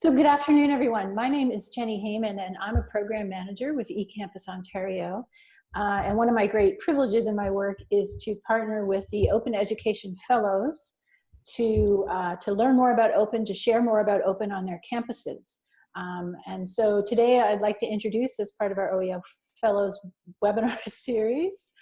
So good afternoon, everyone. My name is Jenni Hayman, and I'm a program manager with eCampus Ontario. Uh, and one of my great privileges in my work is to partner with the Open Education Fellows to, uh, to learn more about open, to share more about open on their campuses. Um, and so today I'd like to introduce as part of our OEO Fellows webinar series,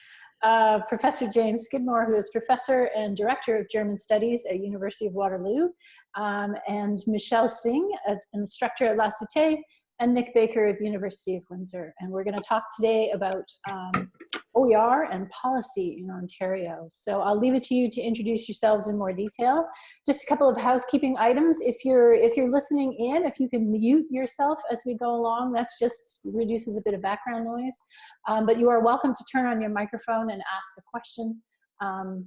uh, Professor James Skidmore, who is Professor and Director of German Studies at University of Waterloo, um, and Michelle Singh, an instructor at La Cité, and Nick Baker of University of Windsor. And we're gonna talk today about um, OER and policy in Ontario. So I'll leave it to you to introduce yourselves in more detail. Just a couple of housekeeping items. If you're, if you're listening in, if you can mute yourself as we go along, that just reduces a bit of background noise. Um, but you are welcome to turn on your microphone and ask a question. Um,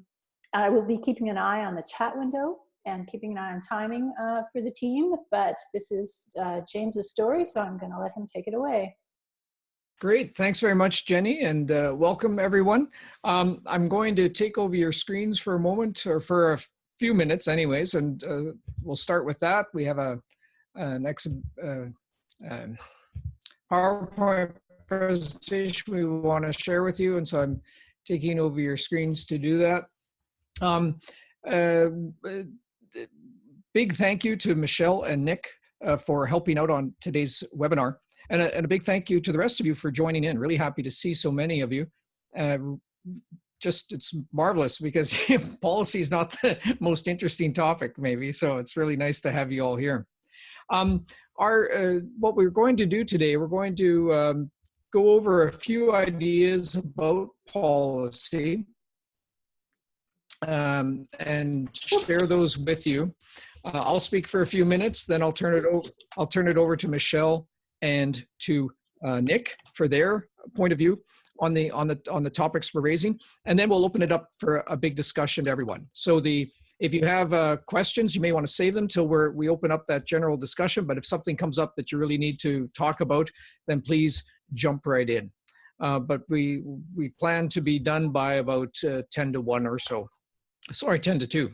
I will be keeping an eye on the chat window and keeping an eye on timing uh, for the team, but this is uh, James's story, so I'm gonna let him take it away. Great, thanks very much, Jenni, and uh, welcome everyone. Um, I'm going to take over your screens for a moment, or for a few minutes anyways, and uh, we'll start with that. We have a an ex uh, um, PowerPoint presentation we want to share with you, and so I'm taking over your screens to do that. Um, uh, big thank you to Michelle and Nick uh, for helping out on today's webinar. And a, and a, big thank you to the rest of you for joining in. Really happy to see so many of you. Uh, just, it's marvelous because policy is not the most interesting topic maybe. So it's really nice to have you all here. Um, our, uh, what we're going to do today, we're going to um, go over a few ideas about policy um, and share those with you. Uh, I'll speak for a few minutes, then I'll turn it over. I'll turn it over to Michelle and to uh, Nick for their point of view on the on the on the topics we're raising, and then we'll open it up for a big discussion to everyone. So the if you have uh, questions, you may want to save them till we're we open up that general discussion. But if something comes up that you really need to talk about, then please jump right in. Uh, but we we plan to be done by about uh, 10 to 1 or so. Sorry, 10 to 2.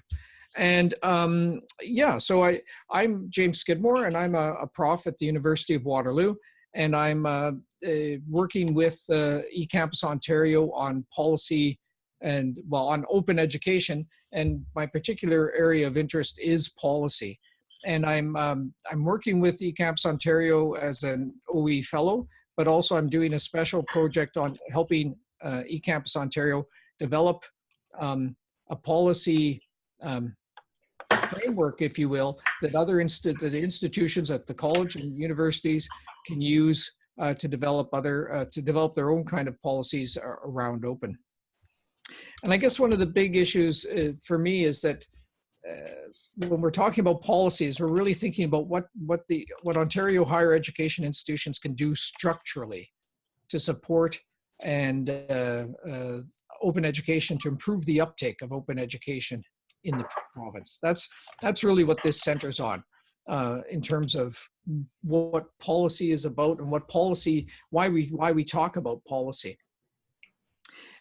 And um, yeah, so I, I'm James Skidmore and I'm a, a, prof at the University of Waterloo and I'm uh, uh, working with uh, eCampus Ontario on policy and well on open education and my particular area of interest is policy. And I'm, um, I'm working with eCampus Ontario as an OE fellow, but also I'm doing a special project on helping uh, eCampus Ontario develop um, a policy um, framework, if you will, that other insti that institutions at the college and universities can use uh, to develop other uh, to develop their own kind of policies around open. And I guess one of the big issues uh, for me is that uh, when we're talking about policies, we're really thinking about what what the what Ontario higher education institutions can do structurally to support and uh, uh, open education to improve the uptake of open education in the province. That's, that's really what this centers on uh, in terms of what policy is about and what policy, why we, why we talk about policy.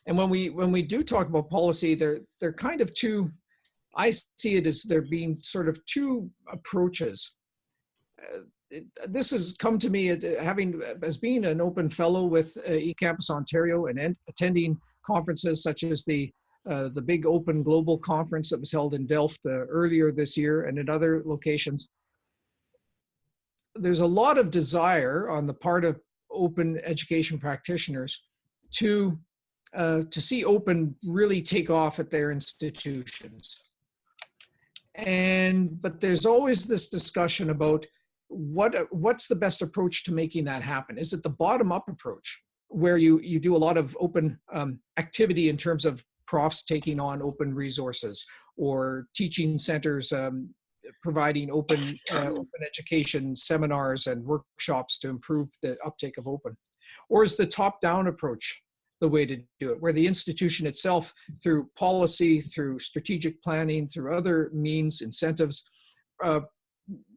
And when we, when we do talk about policy, they're, they're kind of two, I see it as there being sort of two approaches. Uh, it, this has come to me at, having as being an open fellow with uh, eCampus Ontario and attending conferences such as the uh, the big open global conference that was held in Delft uh, earlier this year and in other locations. There's a lot of desire on the part of open education practitioners to, uh, to see open really take off at their institutions. And, but there's always this discussion about what, what's the best approach to making that happen? Is it the bottom up approach? where you, you do a lot of open um, activity in terms of profs taking on open resources or teaching centers um, providing open, uh, open education seminars and workshops to improve the uptake of open? Or is the top-down approach the way to do it, where the institution itself, through policy, through strategic planning, through other means, incentives, uh,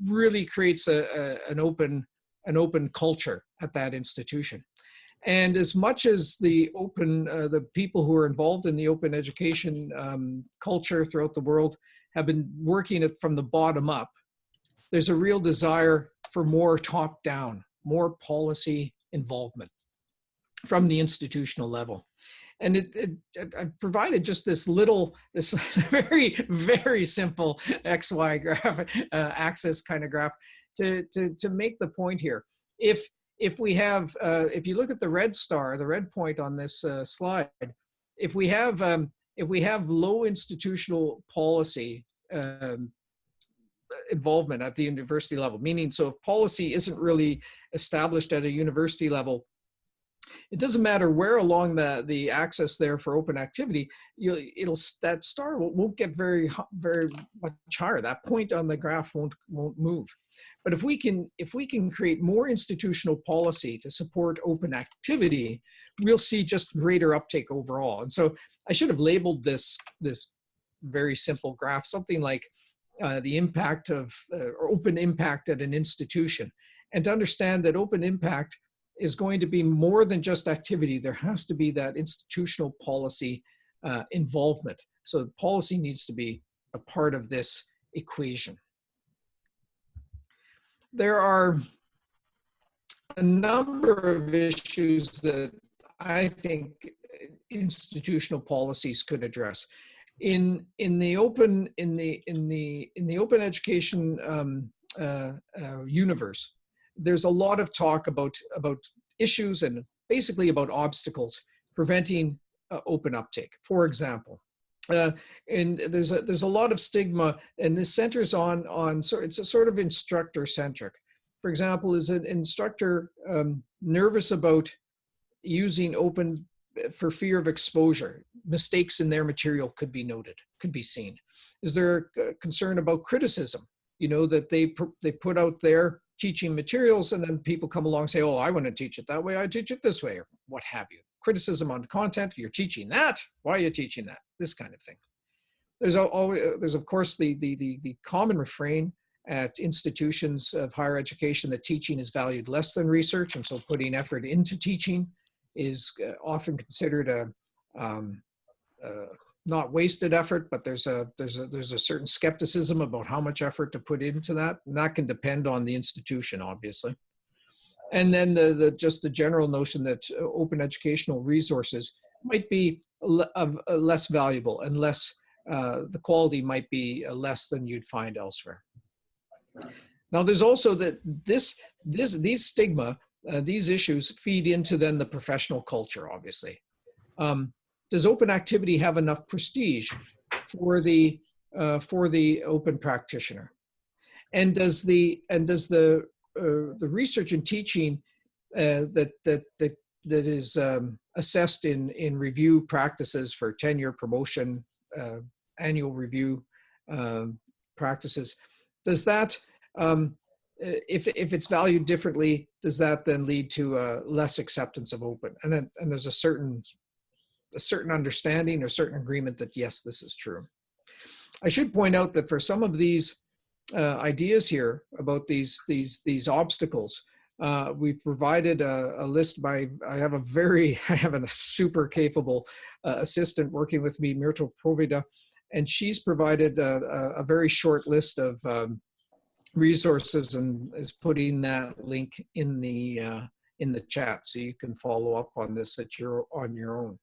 really creates a, a, an open an open culture at that institution. And as much as the open, uh, the people who are involved in the open education um, culture throughout the world have been working it from the bottom up, there's a real desire for more top down, more policy involvement from the institutional level. And it, it, I provided just this little, this very, very simple XY graph, uh, axis kind of graph to, to, to make the point here. If, if we have, uh, if you look at the red star, the red point on this uh, slide, if we have, um, if we have low institutional policy um, involvement at the university level, meaning so if policy isn't really established at a university level, it doesn't matter where along the the axis there for open activity you it'll that star won't, get very very much higher. That point on the graph won't won't move. But if we can if we can create more institutional policy to support open activity we'll see just greater uptake overall. And so i should have labeled this this very simple graph something like uh, the impact of uh, open impact at an institution. And to understand that open impact is going to be more than just activity. There has to be that institutional policy uh, involvement. So policy needs to be a part of this equation. There are a number of issues that I think institutional policies could address. In in the open in the in the in the open education um, uh, uh, universe, there's a lot of talk about about issues and basically about obstacles preventing uh, open uptake. For example, uh, and there's a there's a lot of stigma, and this centers on on so it's a sort of instructor centric. For example, is an instructor um, nervous about using open uh, for fear of exposure? Mistakes in their material could be noted, could be seen. Is there a concern about criticism? You know that they they put out there teaching materials and then people come along and say, oh, I want to teach it that way, I teach it this way, or what have you. Criticism on content, you're teaching that, why are you teaching that? This kind of thing. There's always, there's of course the, the, the, the common refrain at institutions of higher education that teaching is valued less than research, and so putting effort into teaching is uh, often considered a, um, uh, not wasted effort, but there's a there's a there's a certain skepticism about how much effort to put into that, and that can depend on the institution, obviously. And then the, the just the general notion that uh, open educational resources might be less valuable and less uh, the quality might be uh, less than you'd find elsewhere. Now, there's also that this this these stigma uh, these issues feed into then the professional culture, obviously. Um, does open activity have enough prestige for the uh, for the open practitioner? And does the and does the uh, the research and teaching uh, that that that that is um, assessed in in review practices for tenure promotion uh, annual review um, practices does that um, if if it's valued differently does that then lead to uh, less acceptance of open and then, and there's a certain a certain understanding or certain agreement that yes, this is true. I should point out that for some of these uh, ideas here about these these these obstacles, uh, we've provided a, a, list by I have a very I have a super capable uh, assistant working with me, Myrtle Provida, and she's provided a, a, a very short list of um, resources and is putting that link in the uh, in the chat so you can follow up on this at your on your own.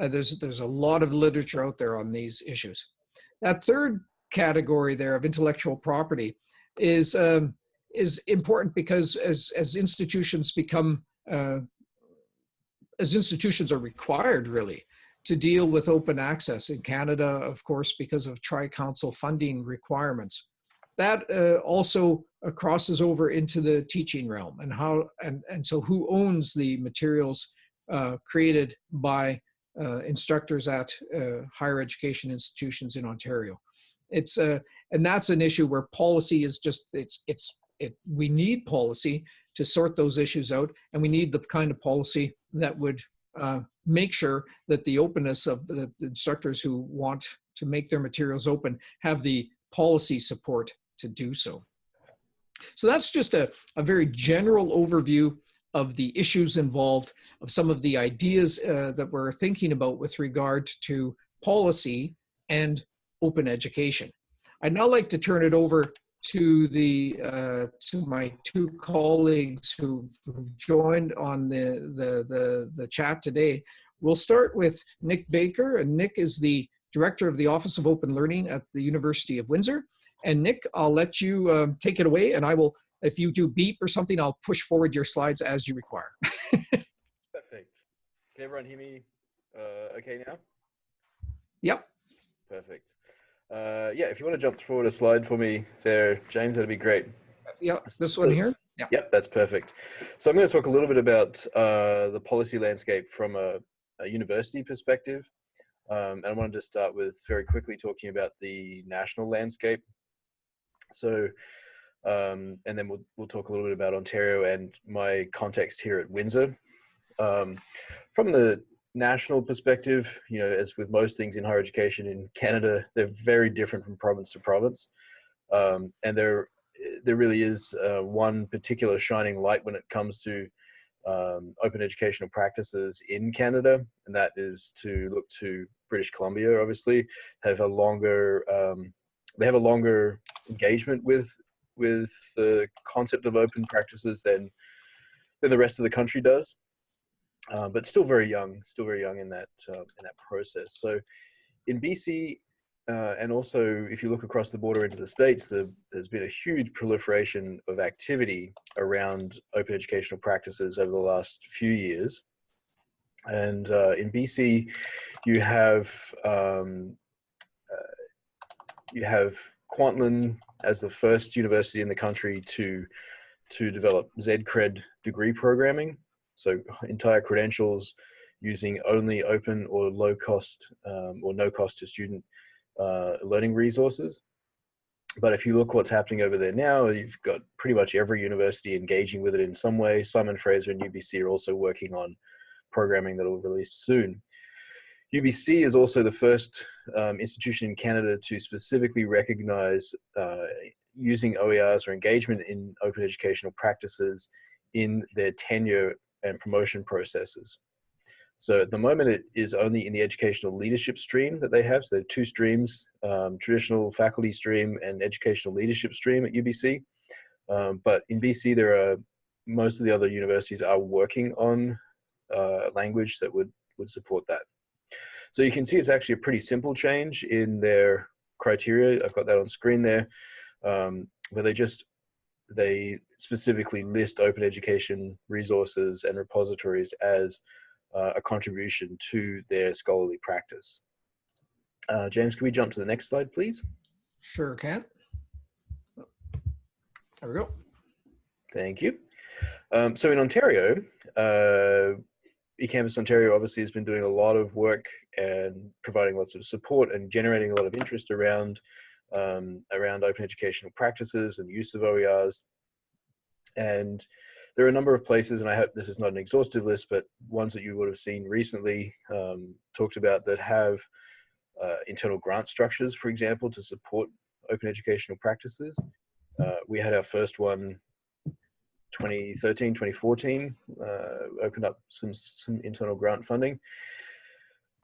Uh, there's, there's a lot of literature out there on these issues. That third category there of intellectual property is, um, is important because as, as institutions become, uh, as institutions are required really to deal with open access in Canada, of course, because of tri-council funding requirements. That uh, also uh, crosses over into the teaching realm and how, and, and so who owns the materials uh, created by instructors at uh, higher education institutions in Ontario. It's uh, and that's an issue where policy is just it's it's it. We need policy to sort those issues out, and we need the kind of policy that would uh, make sure that the openness of the, the instructors who want to make their materials open have the policy support to do so. So that's just a, a very general overview of the issues involved, of some of the ideas uh, that we're thinking about with regard to policy and open education. I'd now like to turn it over to the uh, to my two colleagues who've, joined on the, the the the chat today. We'll start with Nick Baker, and Nick is the director of the Office of Open Learning at the University of Windsor. And Nick, I'll let you um, take it away, and I will. If you do beep or something, I'll push forward your slides as you require. Perfect. Can everyone hear me uh, okay now? Yep. Perfect. Uh, yeah, if you want to jump forward a slide for me there, James, that'd be great. Yeah, this one here. Yeah. Yep, that's perfect. So I'm going to talk a little bit about uh, the policy landscape from a, a university perspective. Um, and I wanted to start with very quickly talking about the national landscape. So, um, and then we'll, we'll talk a little bit about Ontario and my context here at Windsor. Um, from the national perspective, you know, as with most things in higher education in Canada, they're very different from province to province. Um, and there, there really is uh, one particular shining light when it comes to um, open educational practices in Canada, and that is to look to British Columbia. Obviously, have a longer, um, they have a longer engagement with with the concept of open practices than than the rest of the country does uh, but still very young, still very young in that uh, in that process. So in BC, uh, and also if you look across the border into the states, the, there's been a huge proliferation of activity around open educational practices over the last few years. And uh, in BC, you have um, uh, you have Kwantlen as the first university in the country to to develop ZCred degree programming. So entire credentials using only open or low cost um, or no cost to student uh, learning resources. But if you look what's happening over there now, you've got pretty much every university engaging with it in some way. Simon Fraser and UBC are also working on programming that will release soon. UBC is also the first um, institution in Canada to specifically recognize uh, using OERs or engagement in open educational practices in their tenure and promotion processes. So at the moment, it is only in the educational leadership stream that they have. So there are two streams, um, traditional faculty stream and educational leadership stream at UBC. Um, but in BC, there are most of the other universities are working on uh, language that would, would support that. So you can see it's actually a pretty simple change in their criteria. I've got that on screen there, um, where they just they specifically list open education resources and repositories as uh, a contribution to their scholarly practice. Uh, James, can we jump to the next slide, please? Sure can. There we go. Thank you. Um, so in Ontario, uh, eCampus Ontario obviously has been doing a lot of work and providing lots of support and generating a lot of interest around um, around open educational practices and use of OERs. And there are a number of places, and I hope this is not an exhaustive list, but ones that you would have seen recently um, talked about that have uh, internal grant structures, for example, to support open educational practices. Uh, we had our first one 2013, 2014, uh, opened up some, some internal grant funding.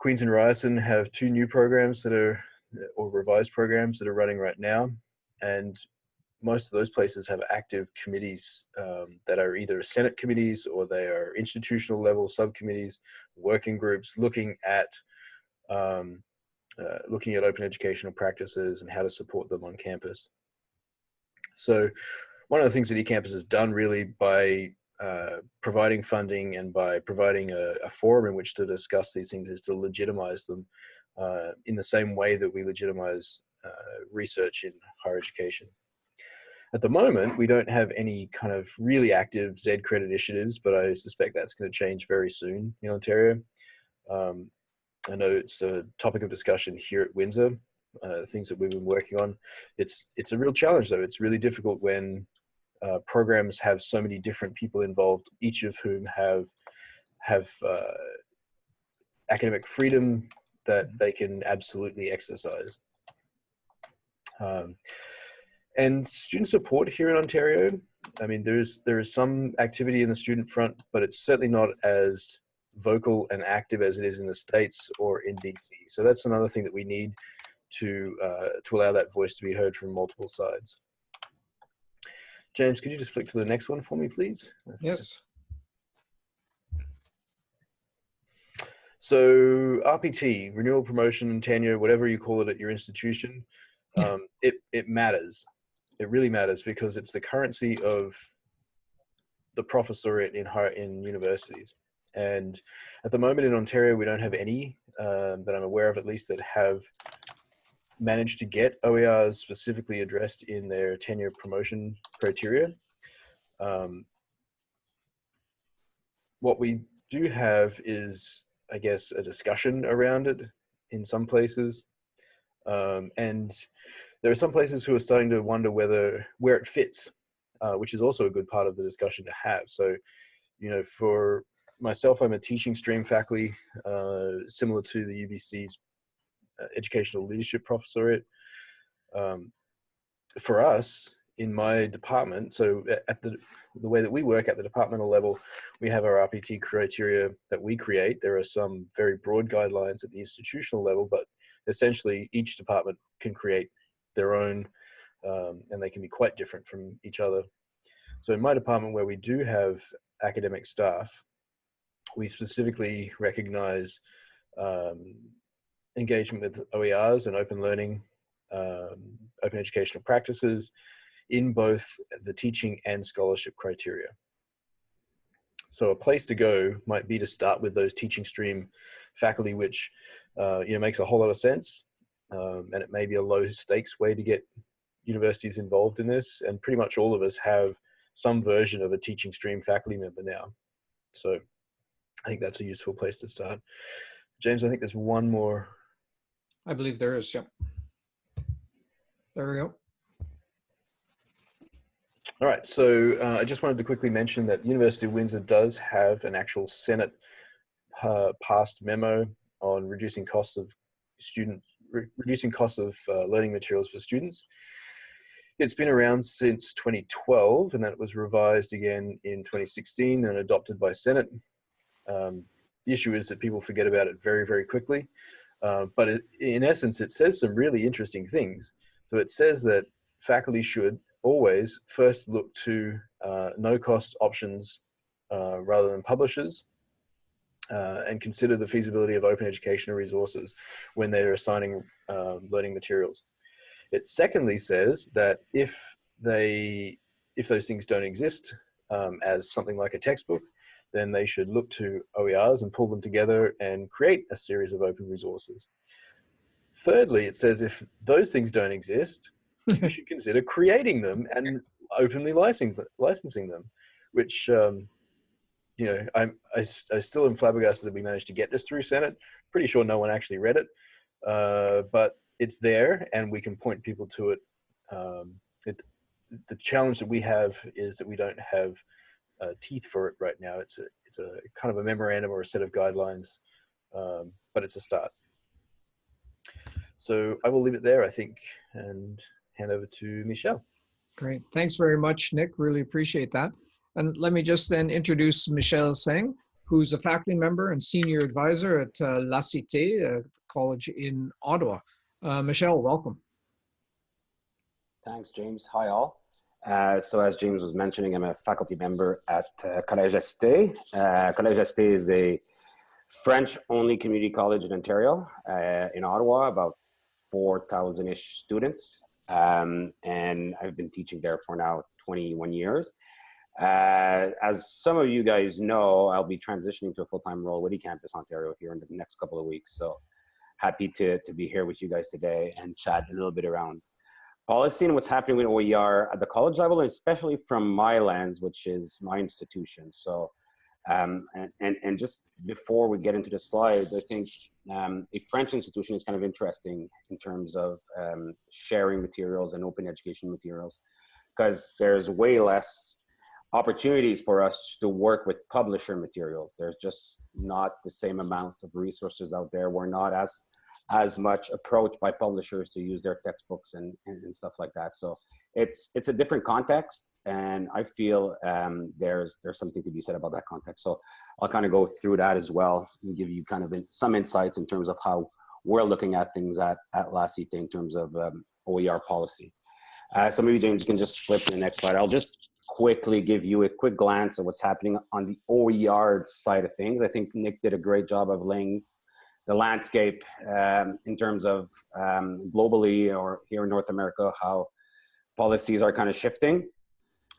Queens and Ryerson have two new programs that are, or revised programs that are running right now. And most of those places have active committees um, that are either Senate committees or they are institutional level subcommittees, working groups looking at um, uh, looking at open educational practices and how to support them on campus. So one of the things that eCampus has done really by uh, providing funding and by providing a, a, forum in which to discuss these things is to legitimize them uh, in the same way that we legitimize uh, research in higher education. At the moment, we don't have any kind of really active Z-credit initiatives, but I suspect that's going to change very soon in Ontario. Um, I know it's a topic of discussion here at Windsor, uh, things that we've been working on. It's, it's a real challenge though. It's really difficult when uh, programs have so many different people involved, each of whom have have uh, academic freedom that they can absolutely exercise. Um, and student support here in Ontario, I mean, there's there is some activity in the student front, but it's certainly not as vocal and active as it is in the States or in BC. So that's another thing that we need to uh, to allow that voice to be heard from multiple sides. James, could you just flick to the next one for me, please? Yes. So RPT, renewal, promotion, and tenure, whatever you call it at your institution, um, it, it matters. It really matters because it's the currency of the professorate in in universities. And at the moment in Ontario, we don't have any um, that I'm aware of, at least, that have managed to get OERs specifically addressed in their tenure promotion criteria. Um, what we do have is, I guess, a discussion around it in some places. Um, and there are some places who are starting to wonder whether where it fits, uh, which is also a good part of the discussion to have. So, you know, for myself, I'm a teaching stream faculty, uh, similar to the UBC's educational leadership professorate. Um, for us in my department, so at the the way that we work at the departmental level, we have our RPT criteria that we create. There are some very broad guidelines at the institutional level, but essentially each department can create their own, um, and they can be quite different from each other. So in my department, where we do have academic staff, we specifically recognize um, engagement with OERs and open learning, um, open educational practices in both the teaching and scholarship criteria. So a place to go might be to start with those teaching stream faculty, which uh, you know makes a whole lot of sense, um, and it may be a low stakes way to get universities involved in this. And pretty much all of us have some version of a teaching stream faculty member now. So I think that's a useful place to start. James, I think there's one more. I believe there is, yep. There we go. All right, so uh, I just wanted to quickly mention that University of Windsor does have an actual Senate uh, passed memo on reducing costs of student, re reducing costs of uh, learning materials for students. It's been around since 2012 and that was revised again in 2016 and adopted by Senate. Um, the issue is that people forget about it very, very quickly. Uh, but it, in essence, it says some really interesting things. So it says that faculty should always first look to uh, no cost options uh, rather than publishers uh, and consider the feasibility of open educational resources when they're assigning um, learning materials. It secondly says that if they, if those things don't exist um, as something like a textbook, then they should look to OERs and pull them together and create a series of open resources. Thirdly, it says if those things don't exist, you should consider creating them and openly licensing licensing them, which um, you know I'm I, I still am flabbergasted that we managed to get this through Senate. Pretty sure no one actually read it, uh, but it's there and we can point people to it. Um, it. The challenge that we have is that we don't have uh, teeth for it right now. It's a it's a kind of a memorandum or a set of guidelines, um, but it's a start. So I will leave it there, I think, and hand over to Michelle. Great. Thanks very much, Nick. Really appreciate that. And let me just then introduce Michelle Singh, who's a faculty member and senior advisor at uh, La Cité uh, College in Ottawa. Uh, Michelle, welcome. Thanks, James. Hi, all. Uh, so as James was mentioning, I'm a faculty member at uh, Collège La Cité. Uh, Collège La Cité is a French-only community college in Ontario, uh, in Ottawa, about 4,000-ish students. Um, and I've been teaching there for now 21 years. Uh, as some of you guys know, I'll be transitioning to a full-time role with eCampus Ontario here in the next couple of weeks. So happy to, to be here with you guys today and chat a little bit around policy and what's happening with OER at the college level, and especially from my lens, which is my institution. So, um, and, and, and just before we get into the slides, I think um, a French institution is kind of interesting in terms of um, sharing materials and open education materials, because there's way less opportunities for us to work with publisher materials. There's just not the same amount of resources out there. We're not as as much approached by publishers to use their textbooks and, and, and, stuff like that. So it's it's a different context, and I feel um, there's there's something to be said about that context. So I'll kind of go through that as well and give you kind of in, some insights in terms of how we're looking at things at at La Cité in terms of um, OER policy. Uh, so maybe James can just flip to the next slide. I'll just quickly give you a quick glance of what's happening on the OER side of things. I think Nick did a great job of laying the landscape um, in terms of um, globally or here in North America, how policies are kind of shifting.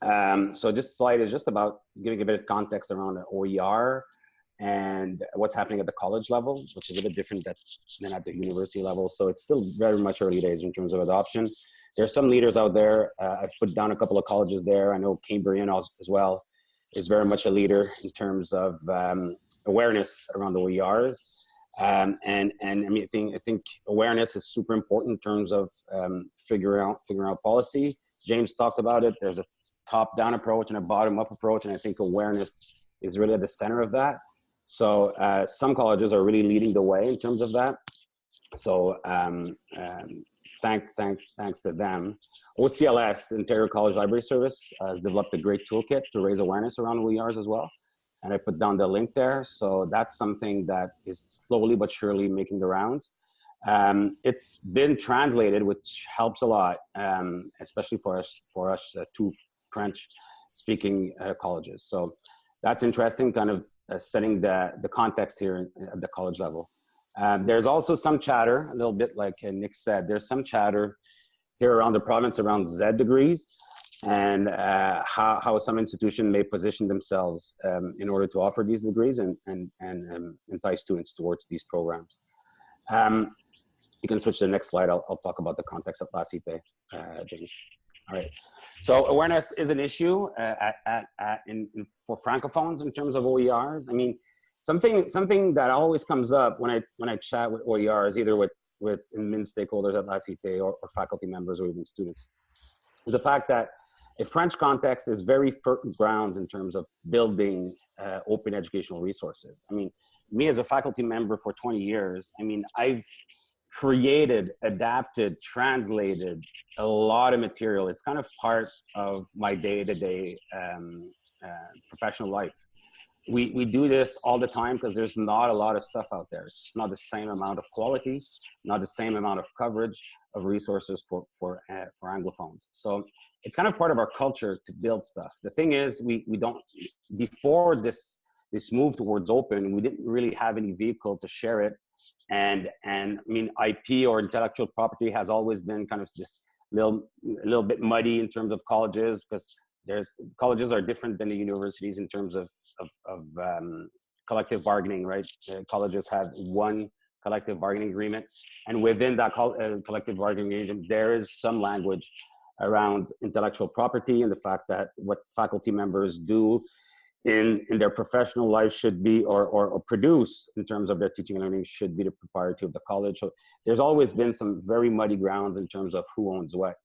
Um, so this slide is just about giving a bit of context around OER and what's happening at the college level, which is a bit different than at the university level. So it's still very much early days in terms of adoption. There's some leaders out there. Uh, I've put down a couple of colleges there. I know Cambrian as well is very much a leader in terms of um, awareness around the OERs. Um, and and I mean, I think I think awareness is super important in terms of um, figuring out figuring out policy. James talked about it. There's a top-down approach and a bottom-up approach, and I think awareness is really at the center of that. So uh, some colleges are really leading the way in terms of that. So um, um, thank, thank, thanks to them. OCLS, Ontario College Library Service, uh, has developed a great toolkit to raise awareness around OERs as well and I put down the link there. So that's something that is slowly but surely making the rounds. Um, it's been translated, which helps a lot, um, especially for us, for us uh, two French-speaking uh, colleges. So that's interesting, kind of uh, setting the, the context here at the college level. Um, there's also some chatter, a little bit like uh, Nick said, there's some chatter here around the province around Z degrees and uh, how, how some institution may position themselves um, in order to offer these degrees and, and, and um, entice students towards these programs. Um, you can switch to the next slide. I'll, I'll talk about the context of La Cité, uh, James. All right. So awareness is an issue uh, at, at, at in, in, for francophones in terms of OERs. I mean, something something that always comes up when I when I chat with OERs, either with with admin stakeholders at La Cité or, or faculty members or even students, is the fact that a French context is very fertile grounds in terms of building uh, open educational resources. I mean, me as a faculty member for 20 years, I mean, I've created, adapted, translated a lot of material. It's kind of part of my day-to-day -day, um, uh, professional life we, we do this all the time because there's not a lot of stuff out there. It's just not the same amount of quality, not the same amount of coverage of resources for, for, uh, for Anglophones. So it's kind of part of our culture to build stuff. The thing is, we, we don't, before this, this move towards open, we didn't really have any vehicle to share it. And, and I mean, IP or intellectual property has always been kind of this little, a little bit muddy in terms of colleges because there's colleges are different than the universities in terms of, of, of um, collective bargaining, right? Uh, colleges have one collective bargaining agreement. And within that uh, collective bargaining agreement, there is some language around intellectual property and the fact that what faculty members do in, in their professional life should be, or, or, or, produce in terms of their teaching and learning should be the propriety of the college. So there's always been some very muddy grounds in terms of who owns what.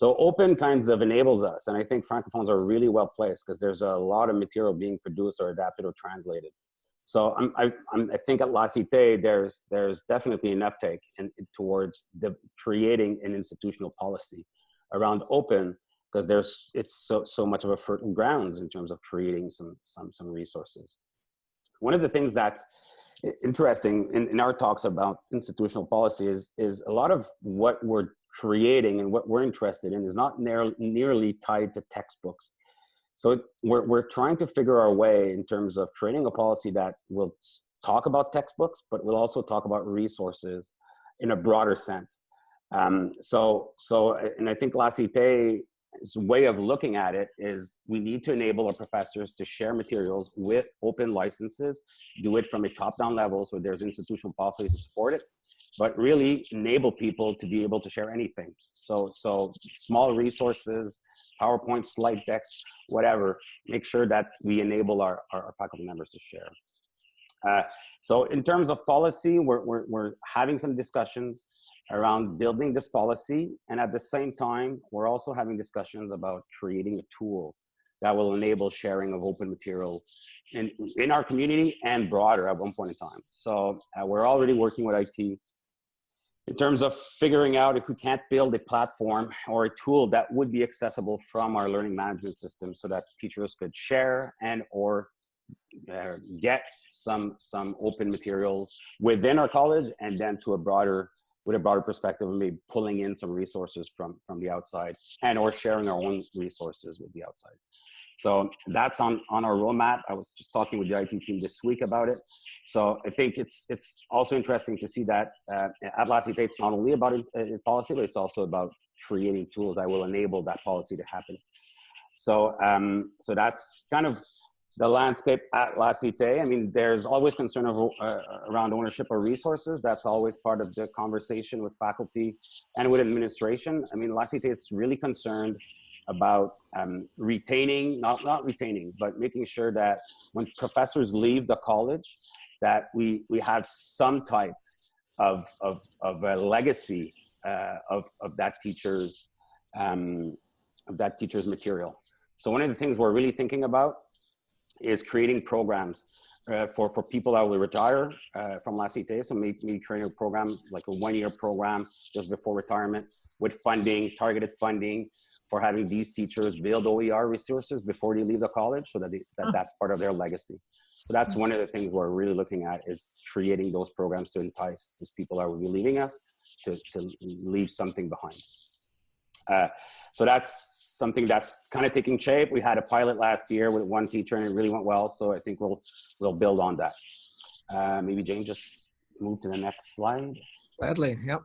So open kinds of enables us. And I think Francophones are really well placed because there's a lot of material being produced or adapted or translated. So I'm, I, I'm, I think at La Cité, there's, there's definitely an uptake in, towards the creating an institutional policy around open because there's, it's so, so much of a fertile grounds in terms of creating some, some, some resources. One of the things that's interesting in, in our talks about institutional policy is, is a lot of what we're creating and what we're interested in is not near, nearly tied to textbooks. So we're, we're trying to figure our way in terms of creating a policy that will talk about textbooks, but will also talk about resources in a broader sense. Um, so, so, and I think La Cité way of looking at it is we need to enable our professors to share materials with open licenses, do it from a top-down level so there's institutional policy to support it, but really enable people to be able to share anything. So, so small resources, PowerPoint, slide decks, whatever, make sure that we enable our, our, our faculty members to share. Uh, so in terms of policy, we're, we're, we're having some discussions around building this policy. And at the same time, we're also having discussions about creating a tool that will enable sharing of open material in, in our community and broader at one point in time. So uh, we're already working with IT in terms of figuring out if we can't build a platform or a tool that would be accessible from our learning management system so that teachers could share and or uh, get some some open materials within our college and then to a broader with a broader perspective and maybe pulling in some resources from from the outside and or sharing our own resources with the outside. So that's on, on our roadmap. I was just talking with the IT team this week about it. So I think it's it's also interesting to see that uh, at La it's not only about its policy, but it's also about creating tools that will enable that policy to happen. So um, so that's kind of the landscape at La Cité. I mean, there's always concern of, uh, around ownership of resources. That's always part of the conversation with faculty and with administration. I mean, La Cité is really concerned about um, retaining, not, not retaining, but making sure that when professors leave the college, that we, we have some type of, of, of a legacy uh, of, of that teacher's, um, of that teacher's material. So one of the things we're really thinking about is creating programs uh, for, for people that will retire uh, from La Cité. So maybe, maybe creating a program, like a one year program just before retirement with funding, targeted funding for having these teachers build OER resources before they leave the college so that, they, that that's part of their legacy. So that's one of the things we're really looking at is creating those programs to entice these people that will be leaving us to, to leave something behind. Uh, so that's something that's kind of taking shape. We had a pilot last year with one teacher and it really went well. So I think we'll, we'll build on that. Uh, maybe Jane just move to the next slide. Gladly, yep.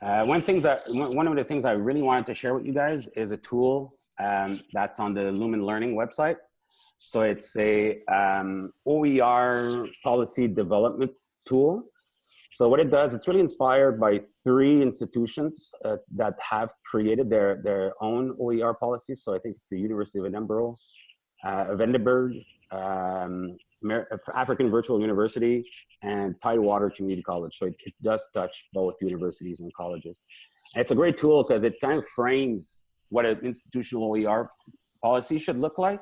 Uh, one things that one of the things I really wanted to share with you guys is a tool um, that's on the Lumen Learning website. So it's a um, OER policy development tool. So what it does, it's really inspired by three institutions uh, that have created their, their own OER policies. So I think it's the University of Edinburgh, uh, Edinburgh, um, African Virtual University, and Tidewater Community College. So it, it does touch both universities and colleges. And it's a great tool because it kind of frames what an institutional OER policy should look like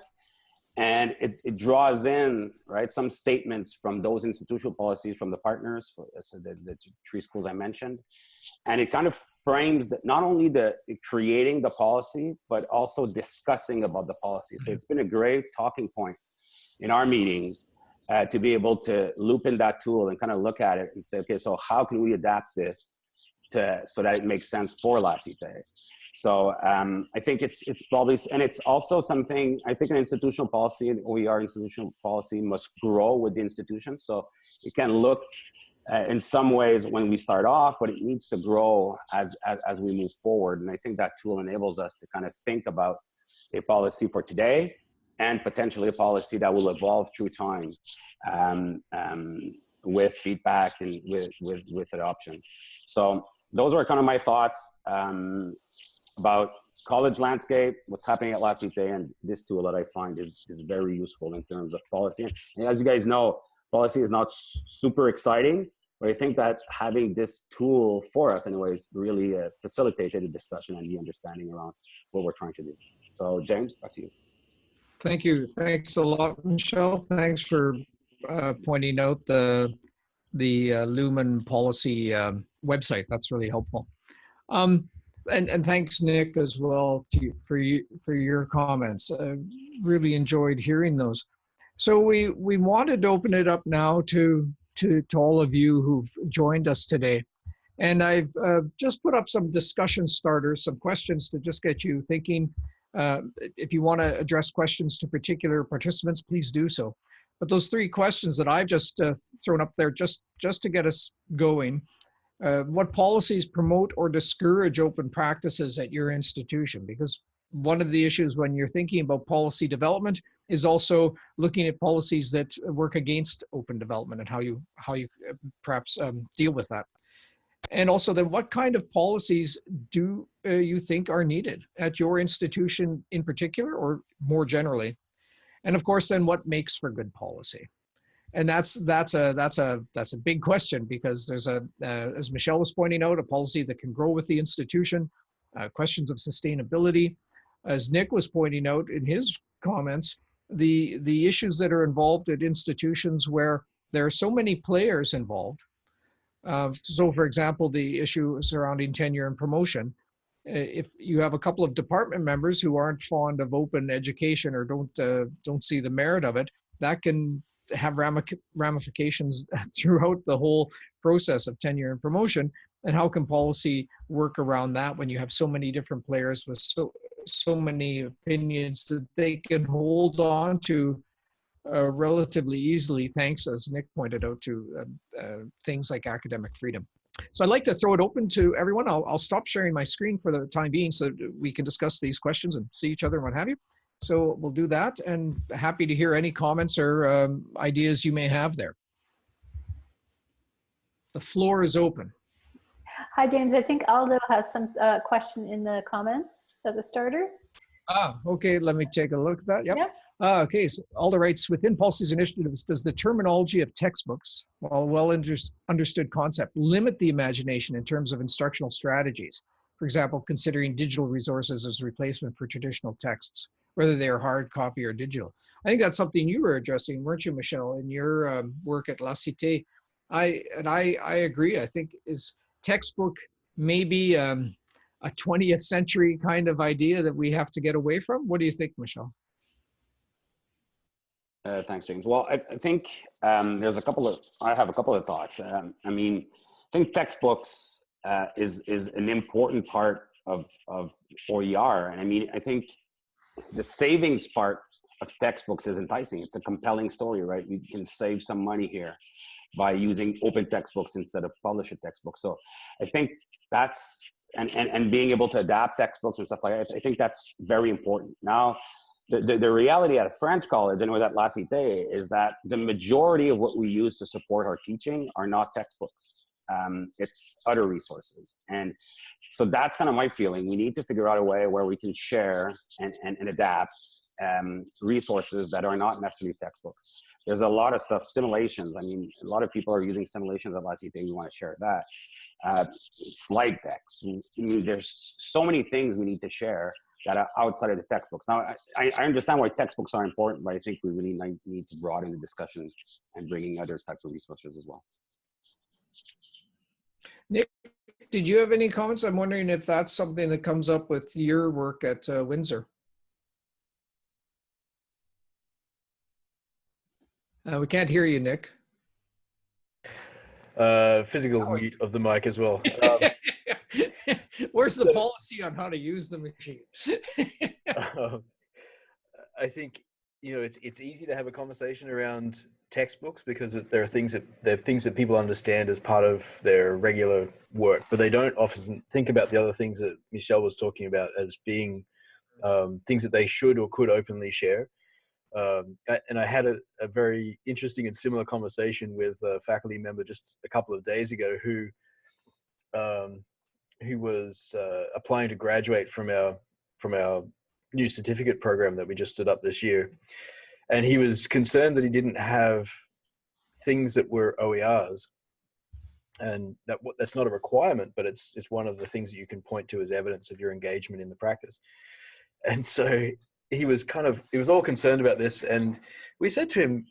and it, it draws in right some statements from those institutional policies from the partners for, so the, the three schools i mentioned. And it kind of frames that not only the creating the policy but also discussing about the policy. So it's been a great talking point in our meetings uh, to be able to loop in that tool and kind of look at it and say okay so how can we adapt this to so that it makes sense for La Cité so um, I think it's it's probably and it's also something I think an institutional policy and OER institutional policy must grow with the institution. So it can look uh, in some ways when we start off, but it needs to grow as, as as we move forward. And I think that tool enables us to kind of think about a policy for today and potentially a policy that will evolve through time um, um, with feedback and with with with adoption. So those are kind of my thoughts. Um, about college landscape, what's happening at La Cité, and this tool that I find is, is very useful in terms of policy. And as you guys know, policy is not super exciting, but I think that having this tool for us anyways really uh, facilitated the discussion and the understanding around what we're trying to do. So James, back to you. Thank you. Thanks a lot, Michelle. Thanks for uh, pointing out the the uh, Lumen policy um, website. That's really helpful. Um, and, and thanks Nick as well to for you for your comments. Uh, really enjoyed hearing those. So we we wanted to open it up now to to to all of you who've joined us today, and I've uh, just put up some discussion starters, some questions to just get you thinking. Uh, if you want to address questions to particular participants, please do so. But those three questions that I've just uh, thrown up there, just just to get us going, uh, what policies promote or discourage open practices at your institution? Because one of the issues when you're thinking about policy development is also looking at policies that work against open development and how you how you uh, perhaps um, deal with that. And also then what kind of policies do uh, you think are needed at your institution in particular or more generally? And of course, then what makes for good policy? And that's that's a that's a that's a big question because there's a uh, as Michelle was pointing out a policy that can grow with the institution, uh, questions of sustainability, as Nick was pointing out in his comments, the the issues that are involved at institutions where there are so many players involved. Uh, so, for example, the issue surrounding tenure and promotion. If you have a couple of department members who aren't fond of open education or don't uh, don't see the merit of it, that can have ramifications throughout the whole process of tenure and promotion and how can policy work around that when you have so many different players with so so many opinions that they can hold on to uh, relatively easily thanks as nick pointed out to uh, uh, things like academic freedom so I'd like to throw it open to everyone. I'll, I'll stop sharing my screen for the time being so we can discuss these questions and see each other and what have you. So we'll do that and happy to hear any comments or um, ideas you may have there. The floor is open. Hi, James. I think Aldo has some uh, question in the comments as a starter. Ah, okay, let me take a look at that. Yep. Yep. Ah, okay, so all the rights within policies initiatives, does the terminology of textbooks, while well under, understood concept, limit the imagination in terms of instructional strategies? For example, considering digital resources as replacement for traditional texts, whether they are hard copy or digital. I think that's something you were addressing, weren't you, Michelle, in your um, work at La Cité? I and I I agree. I think is textbook maybe um, a 20th century kind of idea that we have to get away from. What do you think, Michelle? Uh, thanks, James. Well, I, I think um, there's a couple of, I have a couple of thoughts. Um, I mean, I think textbooks uh, is, is an important part of, of OER. And I mean, I think the savings part of textbooks is enticing. It's a compelling story, right? You can save some money here by using open textbooks instead of published textbooks. So I think that's, and, and, and being able to adapt textbooks and stuff like that, I think that's very important. Now, the, the, the, reality at a French college, and it was at La Cité, is that the majority of what we use to support our teaching are not textbooks. Um, it's other resources. And so that's kind of my feeling. We need to figure out a way where we can share and, and, and adapt um, resources that are not necessarily textbooks. There's a lot of stuff, simulations. I mean, a lot of people are using simulations at La Cité. We want to share that. Uh, slide decks. I mean, there's so many things we need to share that are outside of the textbooks. Now, I, I understand why textbooks are important, but I think we really need to broaden the discussion and bringing other types of resources as well. Nick, did you have any comments? I'm wondering if that's something that comes up with your work at uh, Windsor. Uh, we can't hear you, Nick. Uh, physical oh. mute of the mic as well. Um, Where's the policy on how to use the machine? um, I think you know it's it's easy to have a conversation around textbooks because there are things that there are things that people understand as part of their regular work, but they don't often think about the other things that Michelle was talking about as being um, things that they should or could openly share. Um, and I had a, a, very interesting and similar conversation with a faculty member just a couple of days ago who um, who was uh, applying to graduate from our from our new certificate program that we just stood up this year, and he was concerned that he didn't have things that were OERs, and that that's not a requirement, but it's it's one of the things that you can point to as evidence of your engagement in the practice. And so he was kind of he was all concerned about this. And we said to him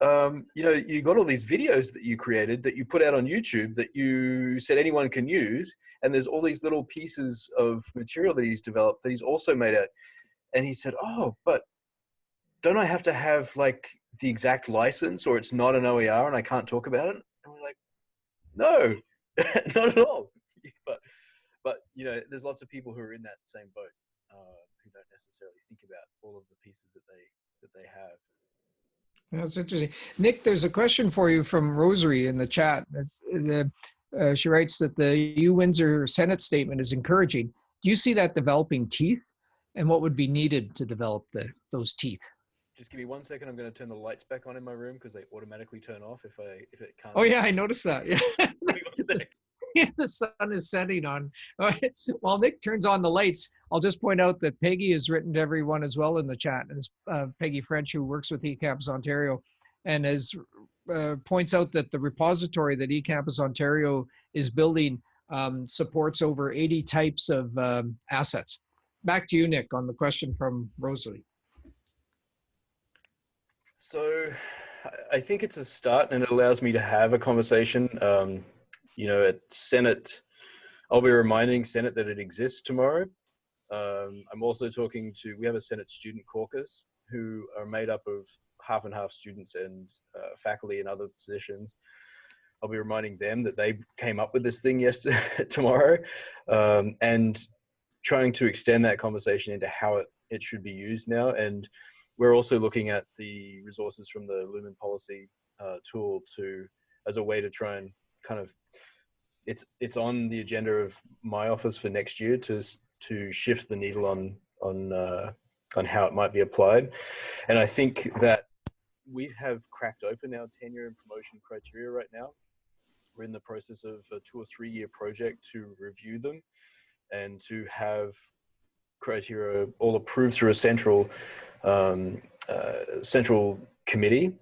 um, you know you got all these videos that you created that you put out on youtube that you said anyone can use. And there's all these little pieces of material that he's developed that he's also made out. And he said oh but don't i have to have like the exact license or it's not an oer and i can't talk about it and we're like no not at all but but you know there's lots of people who are in that same boat uh, who don't necessarily think about all of the pieces that they that they have. That's interesting. Nick, there's a question for you from Rosary in the chat. The, uh, she writes that the U Windsor Senate statement is encouraging. Do you see that developing teeth? And what would be needed to develop the, those teeth? Just give me one second. I'm going to turn the lights back on in my room because they automatically turn off if I if it can't. Oh yeah, I noticed that. Yeah. the sun is setting on. While Nick turns on the lights, I'll just point out that Peggy has written to everyone as well in the chat. And uh, Peggy French, who works with eCampus Ontario, and as uh, points out that the repository that eCampus Ontario is building um, supports over 80 types of um, assets. Back to you, Nick, on the question from Rosalie. So I think it's a start and it allows me to have a conversation. Um, you know, at Senate, I'll be reminding Senate that it exists tomorrow. Um, I'm also talking to, we have a Senate student caucus who are made up of half and half students and uh, faculty in other positions. I'll be reminding them that they came up with this thing yesterday, tomorrow, um, and trying to extend that conversation into how it, it should be used now. And we're also looking at the resources from the Lumen policy uh, tool to as a way to try and kind of it's it's on the agenda of my office for next year to to shift the needle on on uh, on how it might be applied, and I think that we have cracked open our tenure and promotion criteria right now. We're in the process of a two or three year project to review them and to have criteria all approved through a central um, uh, central committee.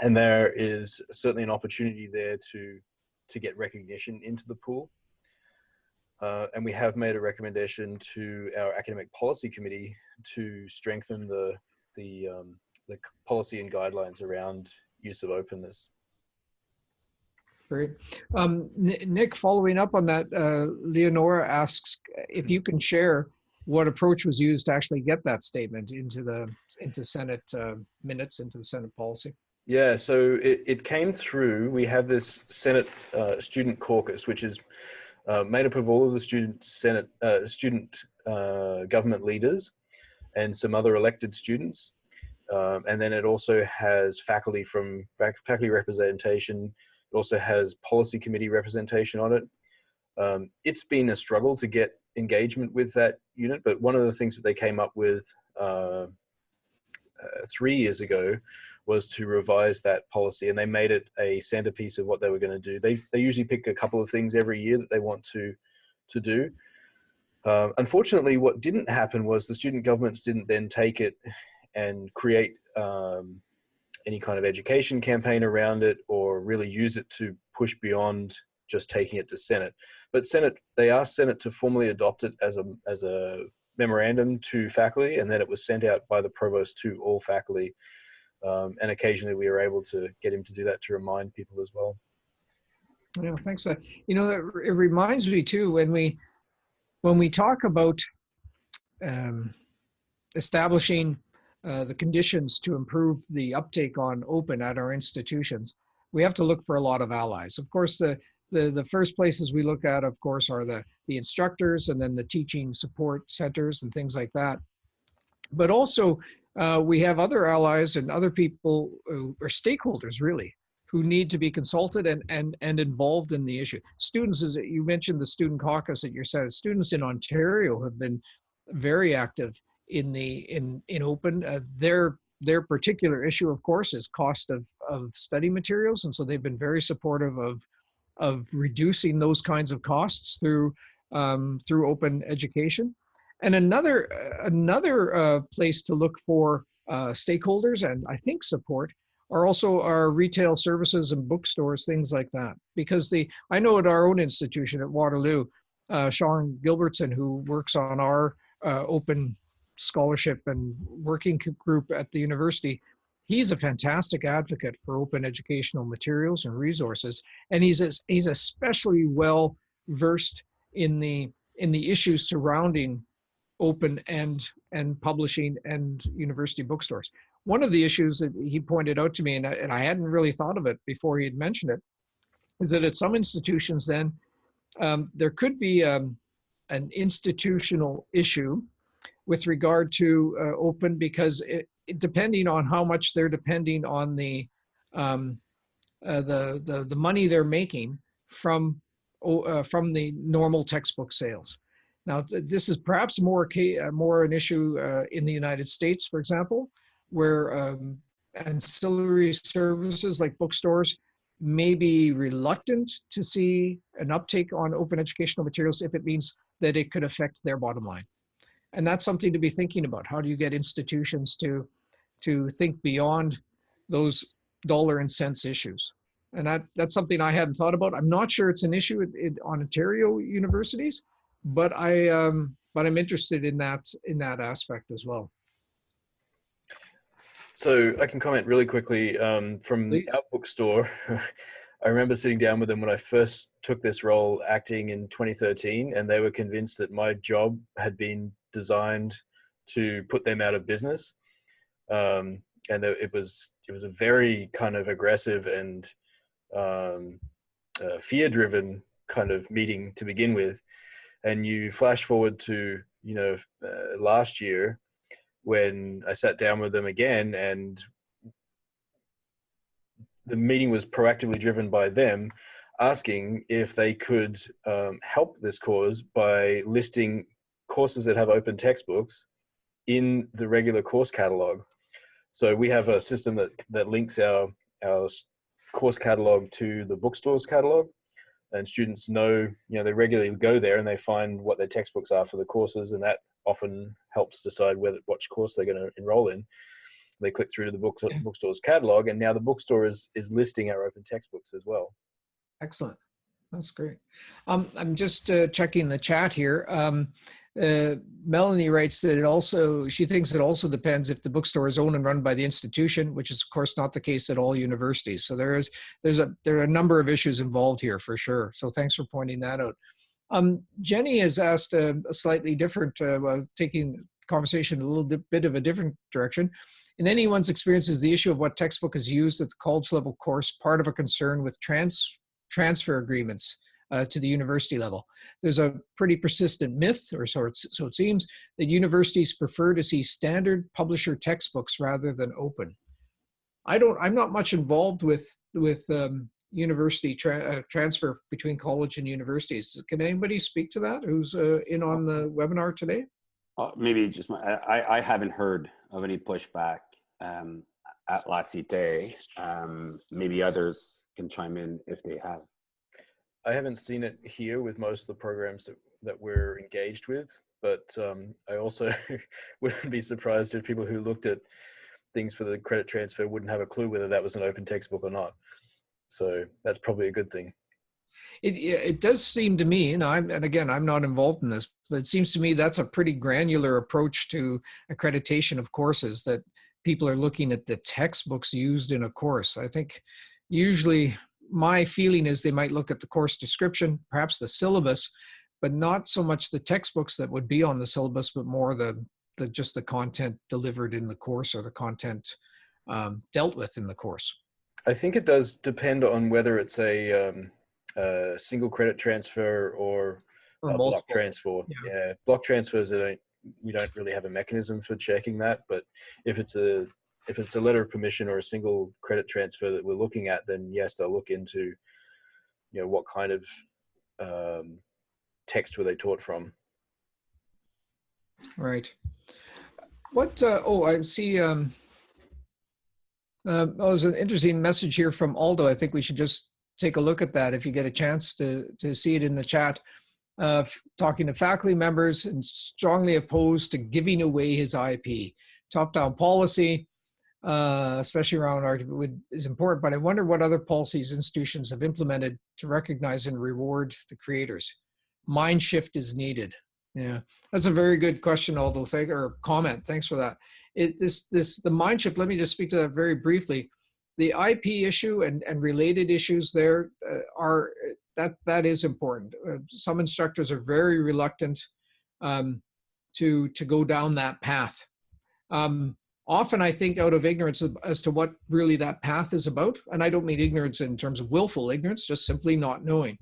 And there is certainly an opportunity there to to get recognition into the pool. Uh, and we have made a recommendation to our academic policy committee to strengthen the the um, the policy and guidelines around use of openness. Great. Um, Nick, following up on that, uh, Leonora asks if you can share what approach was used to actually get that statement into the into Senate uh, minutes, into the Senate policy. Yeah, so it, it came through. We have this Senate uh, Student Caucus, which is uh, made up of all of the student Senate uh, student uh, government leaders and some other elected students. Um, and then it also has faculty from faculty representation. It also has policy committee representation on it. Um, it's been a struggle to get engagement with that unit, but one of the things that they came up with uh, uh, three years ago was to revise that policy and they made it a centerpiece of what they were going to do. They, they usually pick a couple of things every year that they want to, to do. Um, unfortunately, what didn't happen was the student governments didn't then take it and create um, any kind of education campaign around it or really use it to push beyond just taking it to Senate. But Senate, they asked Senate to formally adopt it as a, as a memorandum to faculty and then it was sent out by the provost to all faculty. Um, and occasionally we were able to get him to do that to remind people as well. Yeah, thanks. You know, it reminds me too, when we, when we talk about um, establishing uh, the conditions to improve the uptake on open at our institutions, we have to look for a lot of allies. Of course, the, the, the first places we look at, of course, are the, the instructors and then the teaching support centers and things like that. But also, uh, we have other allies and other people or stakeholders, really, who need to be consulted and, and, and involved in the issue. Students, as you mentioned the student caucus at your set, students in Ontario have been very active in the in in open. Uh, their their particular issue, of course, is cost of of study materials, and so they've been very supportive of of reducing those kinds of costs through um, through open education. And another another uh, place to look for uh, stakeholders and I think support are also our retail services and bookstores, things like that. Because the I know at our own institution at Waterloo, uh, Sean Gilbertson, who works on our uh, open scholarship and working group at the university, he's a fantastic advocate for open educational materials and resources. And he's, he's especially well versed in the, in the issues surrounding open and, and publishing and university bookstores. One of the issues that he pointed out to me, and I, and I hadn't really thought of it before he had mentioned it, is that at some institutions then, um, there could be um, an institutional issue with regard to uh, open because it, depending on how much they're depending on the um, uh, the, the the money they're making from uh, from the normal textbook sales. Now this is perhaps more uh, more an issue uh, in the United States, for example, where um, ancillary services like bookstores may be reluctant to see an uptake on open educational materials if it means that it could affect their bottom line and that's something to be thinking about. How do you get institutions to to think beyond those dollar and cents issues? And that that's something I hadn't thought about. I'm not sure it's an issue on Ontario universities, but I um, but I'm interested in that in that aspect as well. So I can comment really quickly um, from Please. our bookstore. I remember sitting down with them when I first took this role acting in 2013, and they were convinced that my job had been designed to put them out of business. Um, and it was it was a very kind of aggressive and um, uh, fear-driven kind of meeting to begin with, and you flash forward to you know uh, last year when I sat down with them again and the meeting was proactively driven by them asking if they could um, help this cause by listing courses that have open textbooks in the regular course catalog. So we have a system that, that links our, our course catalog to the bookstore's catalog and students know, you know, they regularly go there and they find what their textbooks are for the courses and that often helps decide whether which course they're going to enroll in. They click through to the book, bookstore's catalog and now the bookstore is, is listing our open textbooks as well. Excellent. That's great. Um, I'm just uh, checking the chat here. Um, uh, Melanie writes that it also, she thinks it also depends if the bookstore is owned and run by the institution, which is of course not the case at all universities. So there is, there's a, there are a number of issues involved here for sure. So thanks for pointing that out. Um, Jenni has asked a, a slightly different, uh, well, taking conversation a little bit of a different direction. In anyone's experience, is the issue of what textbook is used at the college level course part of a concern with trans transfer agreements uh, to the university level. There's a pretty persistent myth, or so, so it seems, that universities prefer to see standard publisher textbooks rather than open. I don't, I'm not much involved with, with um, university tra uh, transfer between college and universities. Can anybody speak to that who's uh, in on the webinar today? Uh, maybe just my, I, I haven't heard of any pushback um, at La Cité. Um, maybe others can chime in if they have. I haven't seen it here with most of the programs that, that we're engaged with, but um, I also wouldn't be surprised if people who looked at things for the credit transfer wouldn't have a clue whether that was an open textbook or not. So that's probably a good thing. It, it does seem to me, and I'm, and again, I'm not involved in this, but it seems to me that's a pretty granular approach to accreditation of courses that people are looking at the textbooks used in a course. I think usually my feeling is they might look at the course description, perhaps the syllabus, but not so much the textbooks that would be on the syllabus, but more the, the just the content delivered in the course or the content um, dealt with in the course. I think it does depend on whether it's a, um, a single credit transfer or, or a block transfer. Yeah. yeah. block transfers we don't really have a mechanism for checking that, but if it's a if it's a letter of permission or a single credit transfer that we're looking at, then yes, they'll look into, you know, what kind of um, text were they taught from. Right. What, uh, oh, I see, um, uh, oh, there's an interesting message here from Aldo. I think we should just take a look at that if you get a chance to, to see it in the chat. Uh, talking to faculty members and strongly opposed to giving away his IP. Top-down policy, uh, especially around art, is important. But I wonder what other policies institutions have implemented to recognize and reward the creators. Mind shift is needed. Yeah, that's a very good question, Aldo. Thank or comment. Thanks for that. It this this the mind shift. Let me just speak to that very briefly. The IP issue and and related issues there uh, are that that is important. Uh, some instructors are very reluctant um, to to go down that path. Um, often I think out of ignorance as to what really that path is about. And I don't mean ignorance in terms of willful ignorance, just simply not knowing.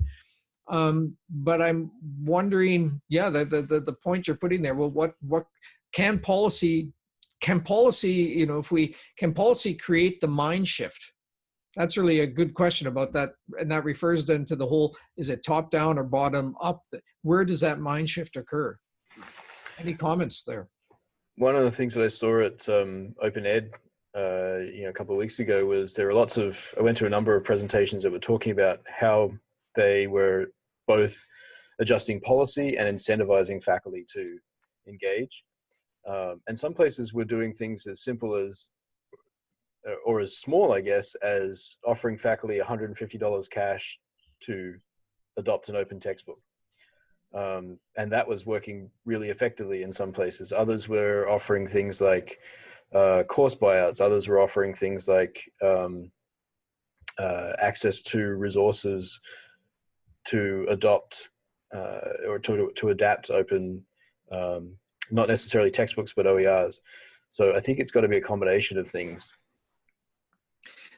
Um, but I'm wondering, yeah, the, the, the, point you're putting there, well, what, what can policy, can policy, you know, if we, can policy create the mind shift? That's really a good question about that. And that refers then to the whole, is it top down or bottom up? Where does that mind shift occur? Any comments there? One of the things that I saw at um, Open Ed, uh, you know, a couple of weeks ago was there were lots of. I went to a number of presentations that were talking about how they were both adjusting policy and incentivizing faculty to engage. Um, and some places were doing things as simple as, uh, or as small, I guess, as offering faculty $150 cash to adopt an open textbook. Um, and that was working really effectively in some places. Others were offering things like uh, course buyouts. Others were offering things like um, uh, access to resources to adopt uh, or to, to adapt open, um, not necessarily textbooks, but OERs. So I think it's got to be a combination of things.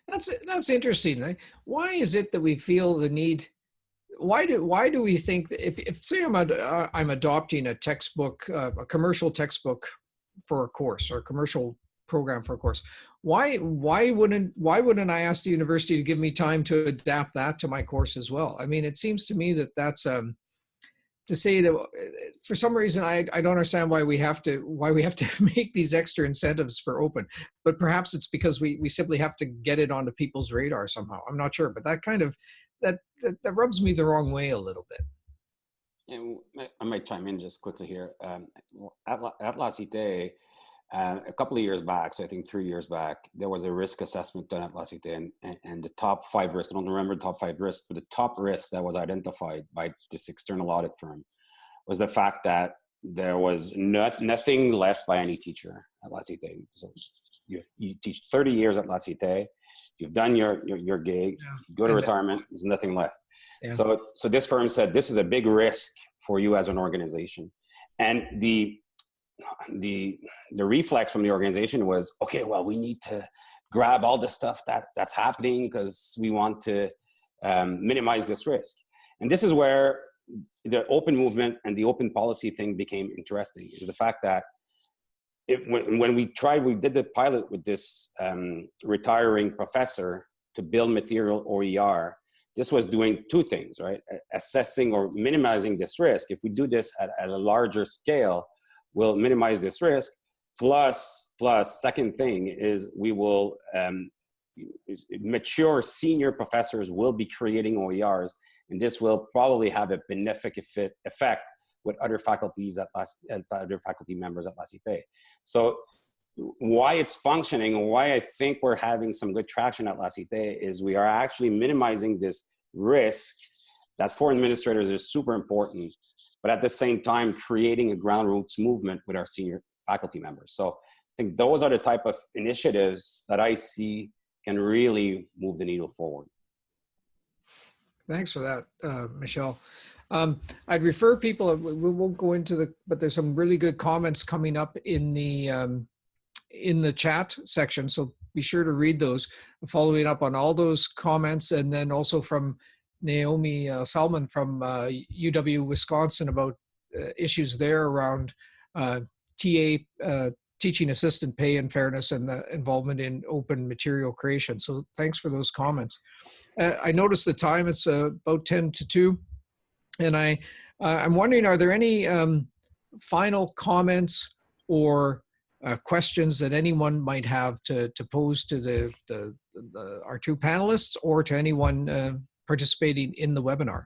That's that's interesting. Why is it that we feel the need? Why do why do we think if, if say I'm uh, I'm adopting a textbook, uh, a commercial textbook for a course or a commercial program for a course, why why wouldn't why wouldn't I ask the university to give me time to adapt that to my course as well? I mean, it seems to me that that's um, to say that uh, for some reason I, I don't understand why we have to why we have to make these extra incentives for open but perhaps it's because we we simply have to get it onto people's radar somehow i'm not sure but that kind of that that, that rubs me the wrong way a little bit And I might chime in just quickly here. Um, at, La- at La Cité, uh, a couple of years back, so I think three years back, there was a risk assessment done at La Cité, and, and, the top five risks, I don't remember the top five risks, but the top risk that was identified by this external audit firm was the fact that there was not, nothing left by any teacher at La Cité. So you, you teach 30 years at La Cité, you've done your, your, your gig, Yeah. you go to And that- retirement, there's nothing left. Yeah. So, so this firm said this is a big risk for you as an organization, and the the the reflex from the organization was okay. Well, we need to grab all the stuff that that's happening because we want to um, minimize this risk. And this is where the open movement and the open policy thing became interesting. Is the fact that it, when, when we tried, we did the pilot with this um, retiring professor to build material OER this was doing two things, right? Assessing or minimizing this risk. If we do this at, at a larger scale, we'll minimize this risk. Plus, plus, second thing is we will um, mature senior professors will be creating OERs, and this will probably have a benefic effect with other faculties at, La, at other faculty members at La Cité. So why it's functioning and why I think we're having some good traction at La Cité is we are actually minimizing this risk that for administrators is super important, but at the same time creating a ground roots movement with our senior faculty members. So I think those are the type of initiatives that I see can really move the needle forward. Thanks for that, uh, Michelle. Um, I'd refer people, we won't go into the, but there's some really good comments coming up in the, um, in the chat section. So be sure to read those, following up on all those comments. And then also from Naomi uh, Salmon from uh, UW Wisconsin about uh, issues there around uh, TA, uh, teaching assistant pay and fairness and the involvement in open material creation. So thanks for those comments. Uh, I noticed the time, it's about 10 to 2. And I, uh, I'm wondering, are there any um, final comments or uh, questions that anyone might have to, to pose to the, the, the, our two panelists or to anyone uh, participating in the webinar?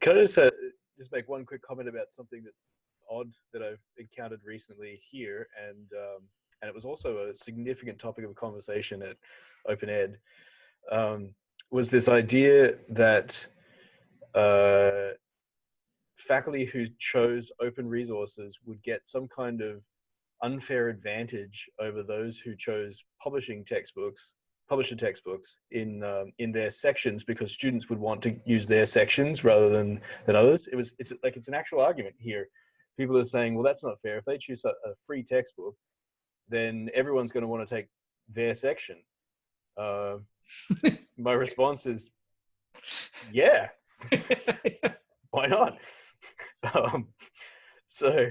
Can I just, uh, just make one quick comment about something that's odd that I've encountered recently here, and um, and it was also a significant topic of conversation at Open Ed, um, was this idea that uh, faculty who chose open resources would get some kind of unfair advantage over those who chose publishing textbooks publisher textbooks in um, in their sections because students would want to use their sections rather than than others. It was it's like it's an actual argument here. People are saying, well, that's not fair. If they choose a, a free textbook, then everyone's going to want to take their section. Uh, my response is, yeah, why not? um, so,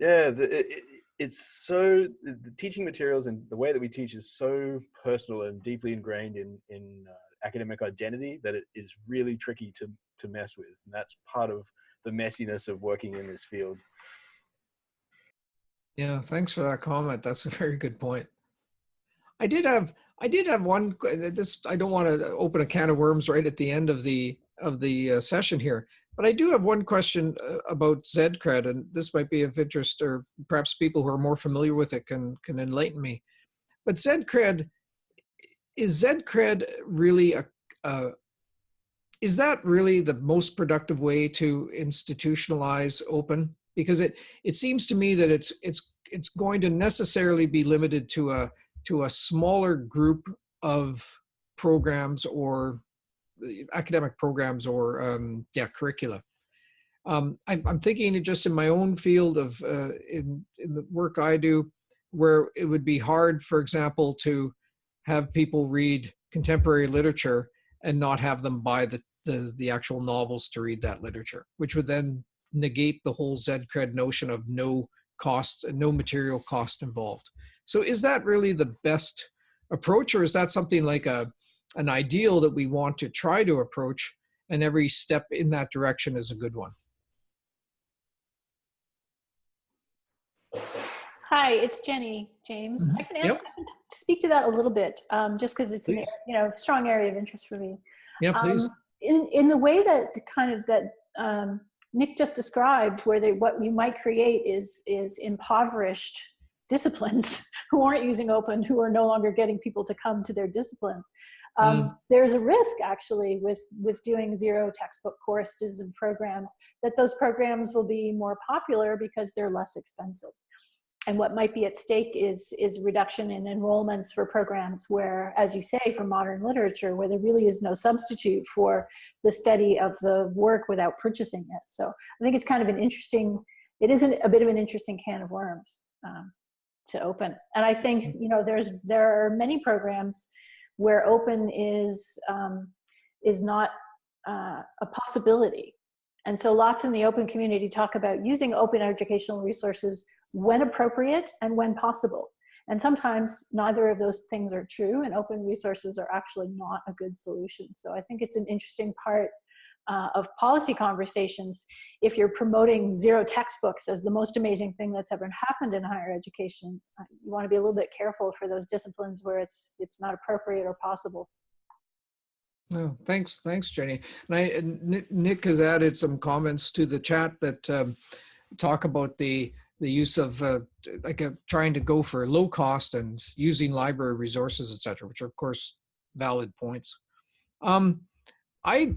yeah, the, it, it, it's so the, teaching materials and the way that we teach is so personal and deeply ingrained in in uh, academic identity that it is really tricky to to mess with and that's part of the messiness of working in this field Yeah, thanks for that comment. That's a very good point. I did have I did have one this I don't want to open a can of worms right at the end of the of the uh, session here, but I do have one question uh, about ZCred and this might be of interest or perhaps people who are more familiar with it can can enlighten me. But ZCred is ZCred really a, a is that really the most productive way to institutionalize open because it it seems to me that it's it's it's going to necessarily be limited to a to a smaller group of programs or academic programs or um, yeah curricula. Um, I'm, I'm thinking just in my own field of uh, in in the work I do, where it would be hard, for example, to have people read contemporary literature and not have them buy the, the, the actual novels to read that literature, which would then negate the whole ZCred notion of no cost, no material cost involved. So is that really the best approach or is that something like a, an ideal that we want to try to approach and every step in that direction is a good one? Hi, it's Jenni, James. Mhm. I can, answer, Yep. I can speak to that a little bit, um, just because it's an, Please. you know strong area of interest for me. Yeah, please. Um, in in the way that kind of that um, Nick just described, where they what you might create is is impoverished disciplines who aren't using open, who are no longer getting people to come to their disciplines. Um, There's a risk actually with with doing zero textbook courses and programs that those programs will be more popular because they're less expensive. And what might be at stake is is reduction in enrollments for programs where as you say for modern literature where there really is no substitute for the study of the work without purchasing it. So i think it's kind of an interesting it isn't a bit of an interesting can of worms um, to open. And i think you know there's there are many programs where open is um, is not uh, a possibility and so lots in the open community talk about using open educational resources when appropriate and when possible. And sometimes neither of those things are true and open resources are actually not a good solution. So I think it's an interesting part uh, of policy conversations. If you're promoting zero textbooks as the most amazing thing that's ever happened in higher education, uh, you wanna be a little bit careful for those disciplines where it's, it's not appropriate or possible. No, thanks, thanks, Jenni. And I, Nick has added some comments to the chat that um, talk about the the use of uh, like a, trying to go for low cost and using library resources, etc., which are of course valid points. Um, I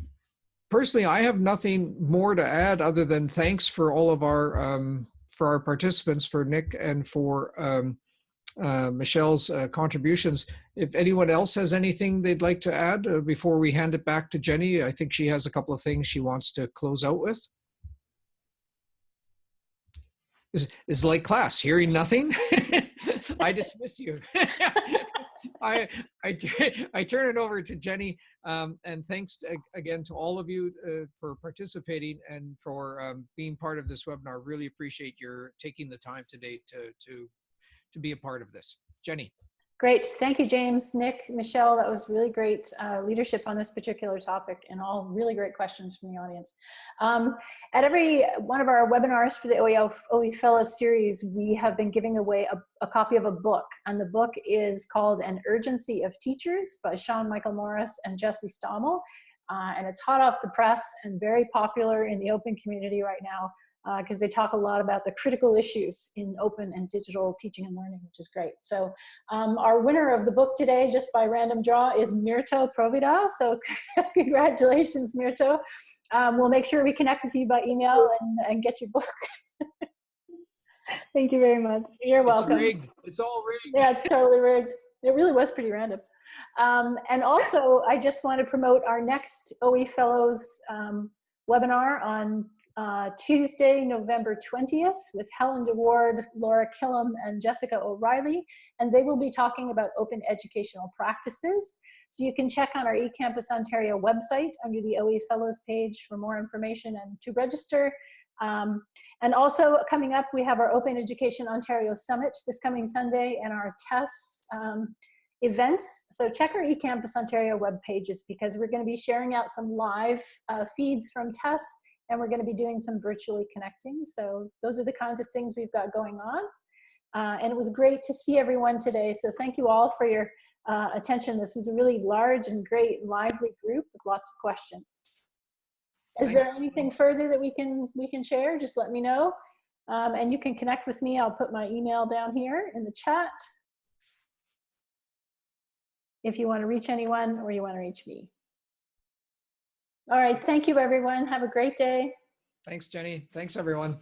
personally, I have nothing more to add other than thanks for all of our um, for our participants, for Nick and for um, uh, Michelle's uh, contributions. If anyone else has anything they'd like to add uh, before we hand it back to Jenni, I think she has a couple of things she wants to close out with. Is is like class, hearing nothing? I dismiss you. I, I, I turn it over to Jenni. Um, and thanks again to all of you uh, for participating and for um, being part of this webinar. Really appreciate your taking the time today to, to, to be a part of this. Jenni. Great. Thank you, James, Nick, Michelle. That was really great uh, leadership on this particular topic and all really great questions from the audience. Um, at every one of our webinars for the OEL, OE Fellow series, we have been giving away a, a copy of a book. And the book is called An Urgency of Teachers by Sean Michael Morris and Jesse Stommel. Uh, and it's hot off the press and very popular in the open community right now because uh, they talk a lot about the critical issues in open and digital teaching and learning, which is great. So um, our winner of the book today, just by random draw, is Mirto Provida. So congratulations, Mirto. Um, we'll make sure we connect with you by email and, and get your book. Thank you very much. You're welcome. It's rigged. It's all rigged. Yeah, it's totally rigged. It really was pretty random. Um, and also, I just want to promote our next OE Fellows um, webinar on uh, Tuesday, November 20th with Helen DeWaard, Laura Killam, and Jessica O'Reilly. And they will be talking about open educational practices. So you can check on our eCampus Ontario website under the OE Fellows page for more information and to register. Um, and also coming up, we have our Open Education Ontario Summit this coming Sunday and our TESS um, events. So check our eCampus Ontario web pages because we're going to be sharing out some live uh, feeds from TESS and we're going to be doing some virtually connecting. So those are the kinds of things we've got going on. Uh, and it was great to see everyone today. So thank you all for your uh, attention. This was a really large and great lively group with lots of questions. Is Thanks. there anything further that we can we can share? Just let me know. Um, and you can connect with me. I'll put my email down here in the chat if you want to reach anyone or you want to reach me. All right. Thank you, everyone. Have a great day. Thanks, Jenni. Thanks, everyone.